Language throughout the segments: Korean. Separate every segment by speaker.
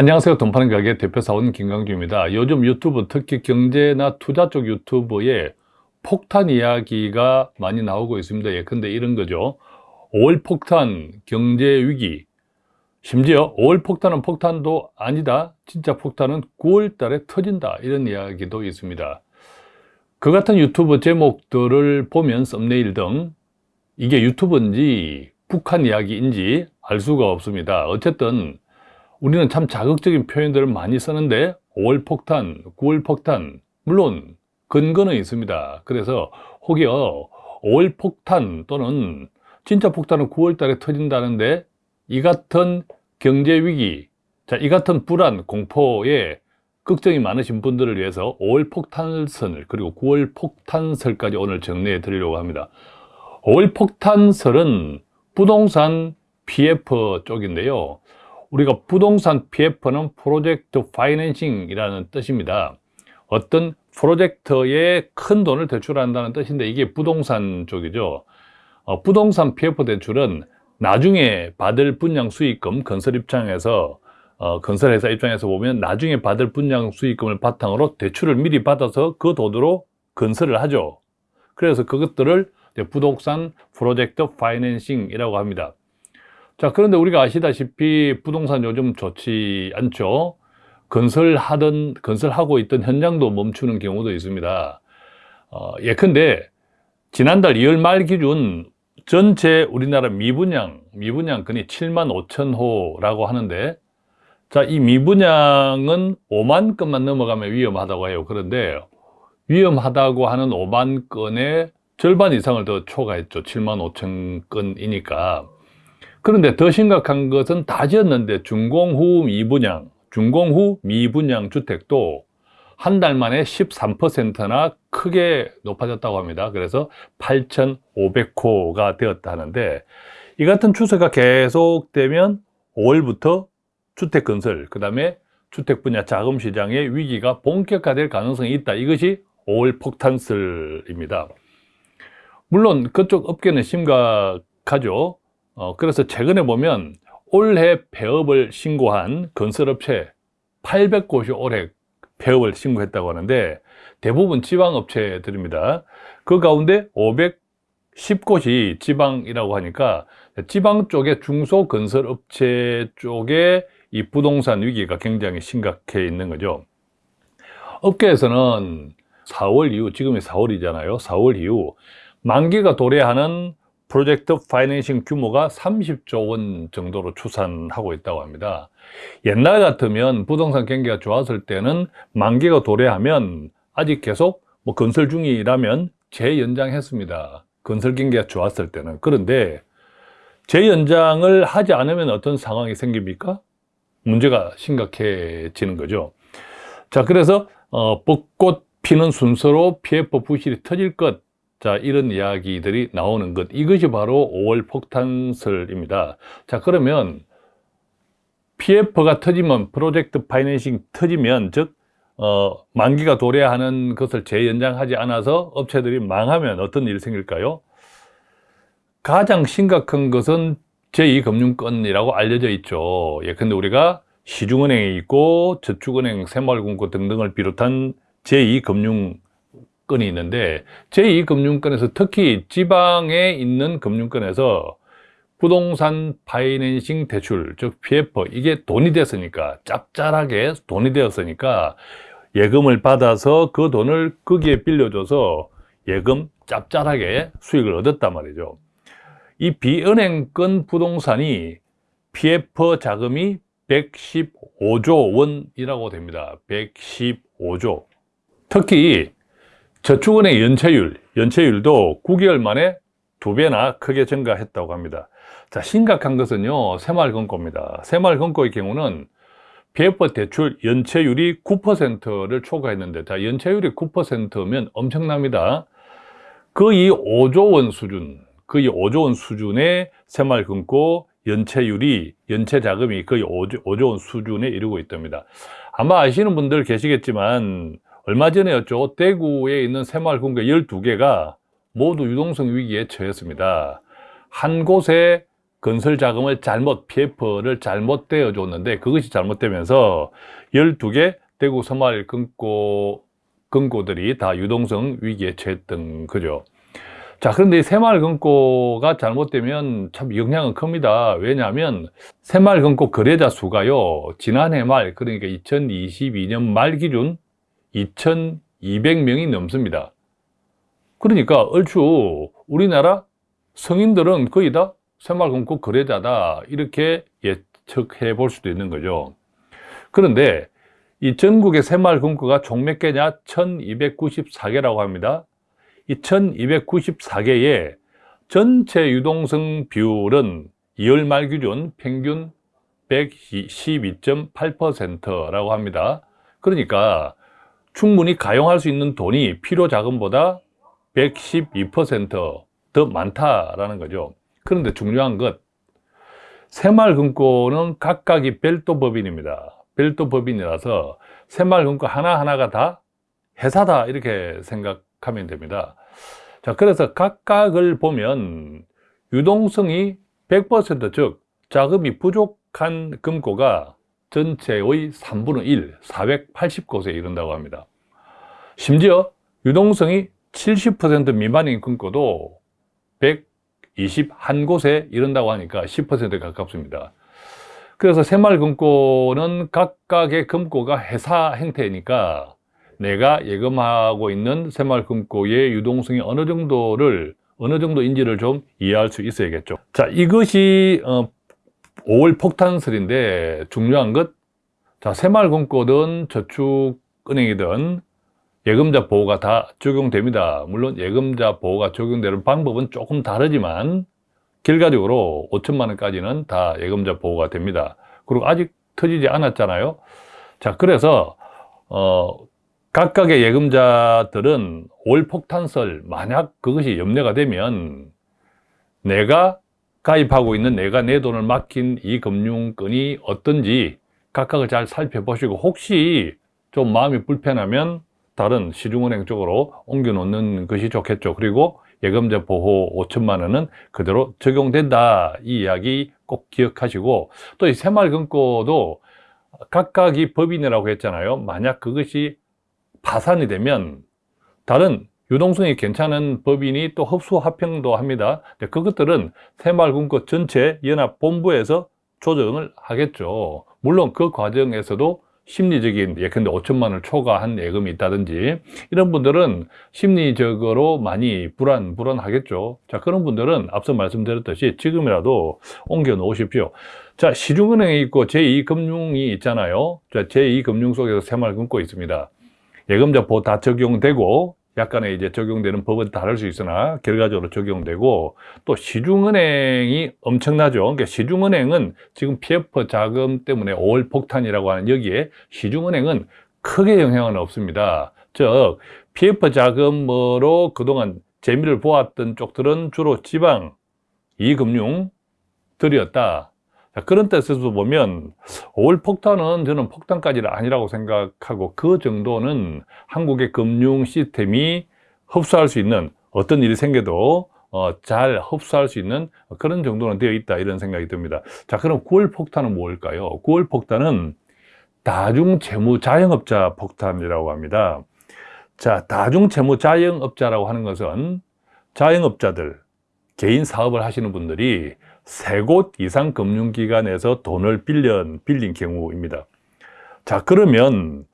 Speaker 1: 안녕하세요. 돈 파는 가게 대표사원 김강주입니다. 요즘 유튜브 특히 경제나 투자 쪽 유튜브에 폭탄 이야기가 많이 나오고 있습니다. 예컨대 이런 거죠. 5월 폭탄, 경제 위기, 심지어 5월 폭탄은 폭탄도 아니다. 진짜 폭탄은 9월 달에 터진다. 이런 이야기도 있습니다. 그 같은 유튜브 제목들을 보면 썸네일 등 이게 유튜브인지 북한 이야기인지 알 수가 없습니다. 어쨌든 우리는 참 자극적인 표현들을 많이 쓰는데 5월 폭탄, 9월 폭탄 물론 근거는 있습니다. 그래서 혹여 5월 폭탄 또는 진짜 폭탄은 9월 달에 터진다는데 이 같은 경제 위기, 자, 이 같은 불안, 공포에 걱정이 많으신 분들을 위해서 5월 폭탄설을 그리고 9월 폭탄설까지 오늘 정리해 드리려고 합니다. 5월 폭탄설은 부동산 PF 쪽인데요. 우리가 부동산 PF는 프로젝트 파이낸싱이라는 뜻입니다. 어떤 프로젝트에 큰 돈을 대출한다는 뜻인데 이게 부동산 쪽이죠. 어, 부동산 PF 대출은 나중에 받을 분양 수익금 건설 입장에서 어, 건설회사 입장에서 보면 나중에 받을 분양 수익금을 바탕으로 대출을 미리 받아서 그 돈으로 건설을 하죠. 그래서 그것들을 부동산 프로젝트 파이낸싱이라고 합니다. 자, 그런데 우리가 아시다시피 부동산 요즘 좋지 않죠? 건설하던, 건설하고 있던 현장도 멈추는 경우도 있습니다. 어, 예컨대 지난달 2월 말 기준 전체 우리나라 미분양, 미분양 건이 7만 5천 호라고 하는데 자, 이 미분양은 5만 건만 넘어가면 위험하다고 해요. 그런데 위험하다고 하는 5만 건의 절반 이상을 더 초과했죠. 7만 5천 건이니까. 그런데 더 심각한 것은 다 지었는데 준공 후 미분양, 준공 후 미분양 주택도 한 달 만에 13%나 크게 높아졌다고 합니다. 그래서 8,500호가 되었다 하는데 이 같은 추세가 계속되면 5월부터 주택 건설, 그 다음에 주택 분야 자금 시장의 위기가 본격화될 가능성이 있다. 이것이 5월 폭탄설입니다. 물론 그쪽 업계는 심각하죠. 어, 그래서 최근에 보면 올해 폐업을 신고한 건설업체 800곳이 올해 폐업을 신고했다고 하는데 대부분 지방업체들입니다. 그 가운데 510곳이 지방이라고 하니까 지방 쪽에 중소건설업체 쪽에 이 부동산 위기가 굉장히 심각해 있는 거죠. 업계에서는 4월 이후, 지금이 4월이잖아요. 4월 이후 만기가 도래하는 프로젝트 파이낸싱 규모가 30조 원 정도로 추산하고 있다고 합니다. 옛날 같으면 부동산 경기가 좋았을 때는 만기가 도래하면 아직 계속 뭐 건설 중이라면 재연장했습니다. 건설 경기가 좋았을 때는. 그런데 재연장을 하지 않으면 어떤 상황이 생깁니까? 문제가 심각해지는 거죠. 자, 그래서 어, 벚꽃 피는 순서로 PF 부실이 터질 것 자, 이런 이야기들이 나오는 것. 이것이 바로 5월 폭탄설입니다. 자, 그러면 PF가 터지면, 프로젝트 파이낸싱 터지면, 즉, 어, 만기가 도래하는 것을 재연장하지 않아서 업체들이 망하면 어떤 일이 생길까요? 가장 심각한 것은 제2금융권이라고 알려져 있죠. 예컨대 우리가 시중은행에 있고 저축은행, 새마을금고 등등을 비롯한 제2금융 건이 있는데 제2금융권에서 특히 지방에 있는 금융권에서 부동산 파이낸싱 대출, 즉 PF, 이게 돈이 됐으니까, 짭짤하게 돈이 되었으니까 예금을 받아서 그 돈을 거기에 빌려줘서 예금 짭짤하게 수익을 얻었단 말이죠. 이 비은행권 부동산이 PF 자금이 115조 원이라고 됩니다. 115조. 특히 저축은행 연체율, 연체율도 9개월 만에 두 배나 크게 증가했다고 합니다. 자, 심각한 것은요, 새마을금고입니다. 새마을금고의 경우는 PF 대출 연체율이 9%를 초과했는데, 자, 연체율이 9%면 엄청납니다. 거의 5조 원 수준, 거의 5조 원 수준의 새마을금고 연체율이, 연체 자금이 거의 5조, 5조 원 수준에 이르고 있답니다. 아마 아시는 분들 계시겠지만, 얼마 전에였죠. 대구에 있는 새마을금고 12개가 모두 유동성 위기에 처했습니다. 한 곳에 건설 자금을 잘못 PF를 잘못 떼어 줬는데 그것이 잘못되면서 12개 대구 서말 금고 금고들이 다 유동성 위기에 처했던 거죠. 자, 그런데 이 새마을 금고가 잘못되면 참 영향은 큽니다. 왜냐하면 새마을 금고 거래자 수가요, 지난해 말, 그러니까 2022년 말 기준 2,200명이 넘습니다. 그러니까 얼추 우리나라 성인들은 거의 다 새마을금고 거래자다 이렇게 예측해 볼 수도 있는 거죠. 그런데 이 전국의 새마을금고가 총 몇 개냐? 1294개라고 합니다. 이 1294개의 전체 유동성 비율은 2월 말 기준 평균 112.8%라고 합니다. 그러니까 충분히 가용할 수 있는 돈이 필요 자금보다 112%더 많다라는 거죠. 그런데 중요한 것, 새마을금고는 각각이 별도 법인입니다. 별도 법인이라서 새마을금고 하나하나가 다 회사다 이렇게 생각하면 됩니다. 자, 그래서 각각을 보면 유동성이 100%즉 자금이 부족한 금고가 전체의 3분의 1, 480곳에 이른다고 합니다. 심지어 유동성이 70% 미만인 금고도 121곳에 이른다고 하니까 10%에 가깝습니다. 그래서 새마을금고는 각각의 금고가 회사 형태니까 내가 예금하고 있는 새마을금고의 유동성이 어느 정도를 어느 정도인지를 좀 이해할 수 있어야겠죠. 자, 이것이 어, 5월 폭탄설인데 중요한 것, 자, 새마을금고든 저축은행이든 예금자 보호가 다 적용됩니다. 물론 예금자 보호가 적용되는 방법은 조금 다르지만 결과적으로 5천만 원까지는 다 예금자 보호가 됩니다. 그리고 아직 터지지 않았잖아요. 자, 그래서 어, 각각의 예금자들은 올 폭탄설 만약 그것이 염려가 되면 내가 가입하고 있는 내가 내 돈을 맡긴 이 금융권이 어떤지 각각을 잘 살펴보시고 혹시 좀 마음이 불편하면 다른 시중은행 쪽으로 옮겨 놓는 것이 좋겠죠. 그리고 예금자 보호 5천만 원은 그대로 적용된다. 이 이야기 꼭 기억하시고 또 이 새마을금고도 각각이 법인이라고 했잖아요. 만약 그것이 파산이 되면 다른 유동성이 괜찮은 법인이 또 흡수 합병도 합니다. 그것들은 새마을금고 전체 연합본부에서 조정을 하겠죠. 물론 그 과정에서도 심리적인 예컨대 5천만 원을 초과한 예금이 있다든지 이런 분들은 심리적으로 많이 불안, 불안하겠죠. 자, 그런 분들은 앞서 말씀드렸듯이 지금이라도 옮겨 놓으십시오. 자, 시중은행이 있고 제2금융이 있잖아요. 자, 제2금융 속에서 새마을 금고 있습니다. 예금자 보호 다 적용되고 약간의 이제 적용되는 법은 다를 수 있으나 결과적으로 적용되고 또 시중은행이 엄청나죠. 그러니까 시중은행은 지금 PF 자금 때문에 5월 폭탄이라고 하는 여기에 시중은행은 크게 영향은 없습니다. 즉 PF 자금으로 그동안 재미를 보았던 쪽들은 주로 지방 이금융들이었다. 그런 뜻에서 보면 5월 폭탄은 저는 폭탄까지는 아니라고 생각하고 그 정도는 한국의 금융 시스템이 흡수할 수 있는 어떤 일이 생겨도 어, 잘 흡수할 수 있는 그런 정도는 되어 있다 이런 생각이 듭니다 자 그럼 9월 폭탄은 뭘까요? 9월 폭탄은 다중채무 자영업자 폭탄이라고 합니다 자 다중채무 자영업자라고 하는 것은 자영업자들 개인 사업을 하시는 분들이 세 곳 이상 금융기관에서 돈을 빌려, 빌린 경우입니다. 자 그러면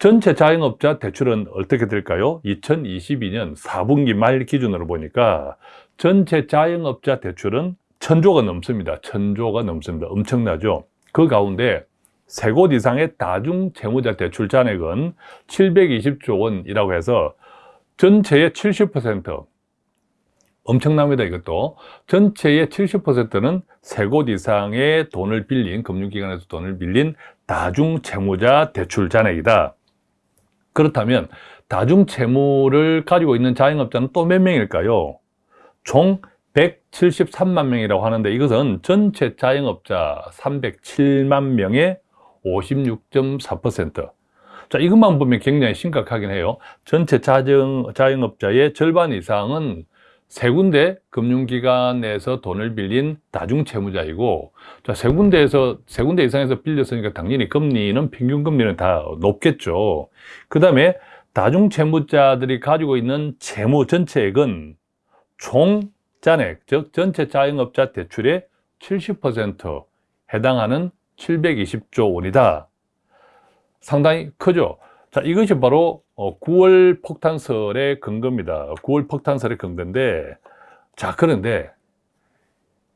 Speaker 1: 전체 자영업자 대출은 어떻게 될까요? 2022년 4분기 말 기준으로 보니까 전체 자영업자 대출은 천조가 넘습니다. 천조가 넘습니다. 엄청나죠? 그 가운데 세 곳 이상의 다중 채무자 대출 잔액은 720조 원이라고 해서 전체의 70% 엄청납니다 이것도 전체의 70%는 세 곳 이상의 돈을 빌린 금융기관에서 돈을 빌린 다중채무자 대출 잔액이다 그렇다면 다중채무를 가지고 있는 자영업자는 또 몇 명일까요? 총 173만 명이라고 하는데 이것은 전체 자영업자 307만 명의 56.4% 자, 이것만 보면 굉장히 심각하긴 해요. 전체 자영, 자영업자의 절반 이상은 세 군데 금융기관에서 돈을 빌린 다중채무자이고 자, 세 군데에서 세 군데 이상에서 빌렸으니까 당연히 금리는 평균 금리는 다 높겠죠. 그 다음에 다중채무자들이 가지고 있는 채무 전체액은 총 잔액, 즉 전체 자영업자 대출의 70% 해당하는 720조 원이다. 상당히 크죠. 자, 이것이 바로 9월 어, 폭탄설의 근거입니다. 9월 폭탄설의 근거인데, 자, 그런데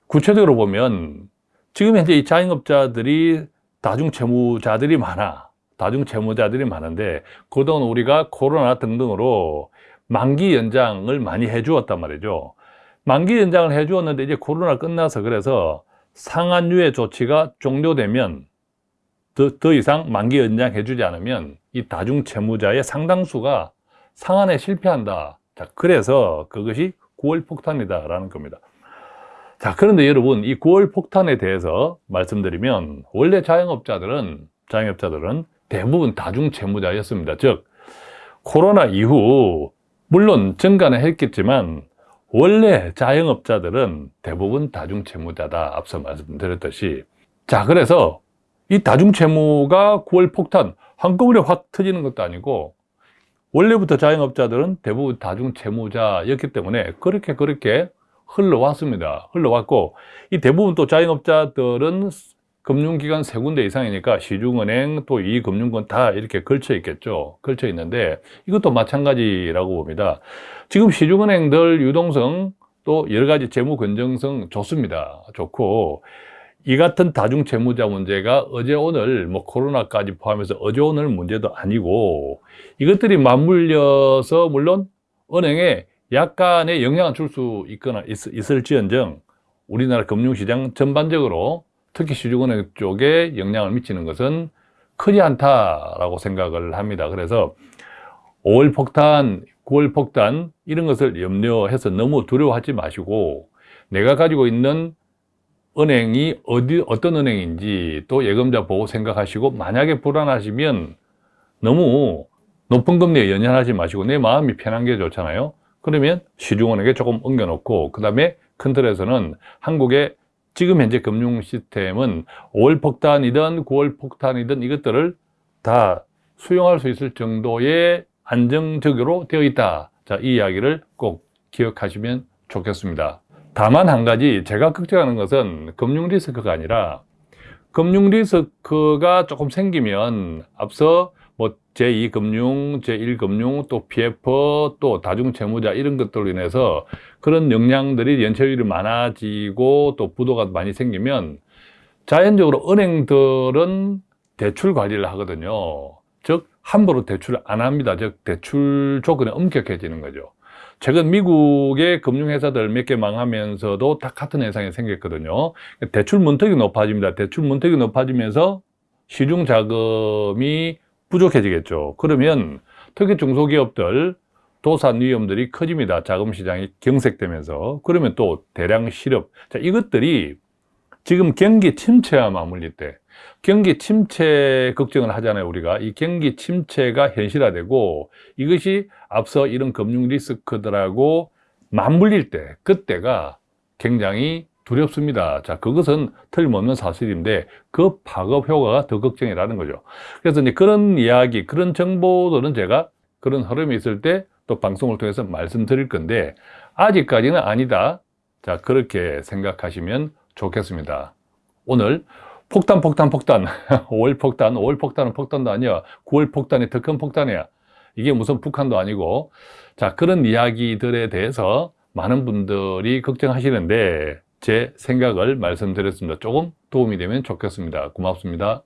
Speaker 1: 구체적으로 보면 지금 현재 이 자영업자들이 다중채무자들이 많아. 다중채무자들이 많은데, 그동안 우리가 코로나 등등으로 만기 연장을 많이 해주었단 말이죠. 만기 연장을 해주었는데 이제 코로나 끝나서 그래서 상한유예 조치가 종료되면 더, 더 이상 만기 연장해주지 않으면 이 다중채무자의 상당수가 상한에 실패한다. 자, 그래서 그것이 9월 폭탄이다라는 겁니다. 자, 그런데 여러분, 이 9월 폭탄에 대해서 말씀드리면 원래 자영업자들은 자영업자들은 대부분 다중채무자였습니다. 즉, 코로나 이후 물론 증가는 했겠지만 원래 자영업자들은 대부분 다중채무자다. 앞서 말씀드렸듯이. 자, 그래서 이 다중채무가 9월 폭탄, 한꺼번에 확 터지는 것도 아니고 원래부터 자영업자들은 대부분 다중채무자였기 때문에 그렇게 그렇게 흘러왔습니다. 흘러왔고 이 대부분 또 자영업자들은 금융기관 세 군데 이상이니까 시중은행 또 이 금융권 다 이렇게 걸쳐 있겠죠. 걸쳐 있는데 이것도 마찬가지라고 봅니다. 지금 시중은행들 유동성 또 여러 가지 재무 건정성 좋습니다. 좋고 이 같은 다중채무자 문제가 어제 오늘 뭐 코로나까지 포함해서 어제 오늘 문제도 아니고 이것들이 맞물려서 물론 은행에 약간의 영향을 줄 수 있거나 있, 을지언정 우리나라 금융시장 전반적으로 특히 시중은행 쪽에 영향을 미치는 것은 크지 않다라고 생각을 합니다. 그래서 5월 폭탄, 9월 폭탄 이런 것을 염려해서 너무 두려워하지 마시고 내가 가지고 있는 은행이 어디 어떤 은행인지 또 예금자 보고 생각하시고 만약에 불안하시면 너무 높은 금리에 연연하지 마시고 내 마음이 편한 게 좋잖아요. 그러면 시중은행에 조금 옮겨놓고 그 다음에 큰 틀에서는 한국의 지금 현재 금융 시스템은 5월 폭탄이든 9월 폭탄이든 이것들을 다 수용할 수 있을 정도의 안정적으로 되어 있다. 자, 이 이야기를 꼭 기억하시면 좋겠습니다. 다만 한 가지 제가 걱정하는 것은 금융 리스크가 아니라 금융 리스크가 조금 생기면 앞서 뭐 제2금융, 제1금융, 또 PF, 또 다중채무자 이런 것들로 인해서 그런 역량들이 연체율이 많아지고 또 부도가 많이 생기면 자연적으로 은행들은 대출 관리를 하거든요. 즉 함부로 대출을 안 합니다. 즉 대출 조건이 엄격해지는 거죠. 최근 미국의 금융회사들 몇 개 망하면서도 다 같은 현상이 생겼거든요. 대출 문턱이 높아집니다. 대출 문턱이 높아지면서 시중 자금이 부족해지겠죠. 그러면 특히 중소기업들 도산 위험들이 커집니다. 자금 시장이 경색되면서. 그러면 또 대량 실업. 자, 이것들이 지금 경기 침체와 맞물릴 때 경기 침체 걱정을 하잖아요, 우리가. 이 경기 침체가 현실화되고 이것이 앞서 이런 금융 리스크들하고 맞물릴 때, 그때가 굉장히 두렵습니다. 자, 그것은 틀림없는 사실인데 그 파급 효과가 더 걱정이라는 거죠. 그래서 이제 그런 이야기, 그런 정보들은 제가 그런 흐름이 있을 때 또 방송을 통해서 말씀드릴 건데 아직까지는 아니다. 자, 그렇게 생각하시면 좋겠습니다. 오늘 폭탄, 폭탄, 폭탄. 5월 폭탄, 5월 폭탄은 폭탄도 아니야. 9월 폭탄이 더 큰 폭탄이야. 이게 무슨 북한도 아니고. 자, 그런 이야기들에 대해서 많은 분들이 걱정하시는데 제 생각을 말씀드렸습니다. 조금 도움이 되면 좋겠습니다. 고맙습니다.